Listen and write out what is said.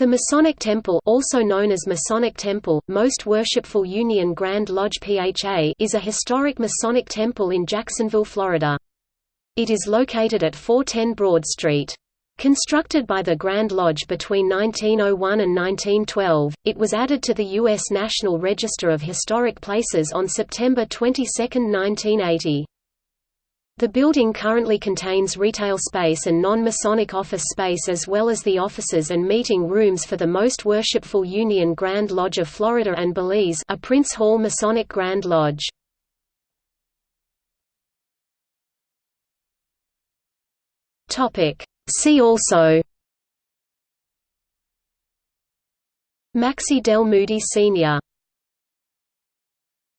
The Masonic Temple also known as Masonic Temple, Most Worshipful Union Grand Lodge PHA is a historic Masonic temple in Jacksonville, Florida. It is located at 410 Broad Street. Constructed by the Grand Lodge between 1901 and 1912, it was added to the U.S. National Register of Historic Places on September 22, 1980. The building currently contains retail space and non-Masonic office space as well as the offices and meeting rooms for the Most Worshipful Union Grand Lodge of Florida and Belize a Prince Hall Masonic Grand Lodge. See also Maxcy Del Moody Sr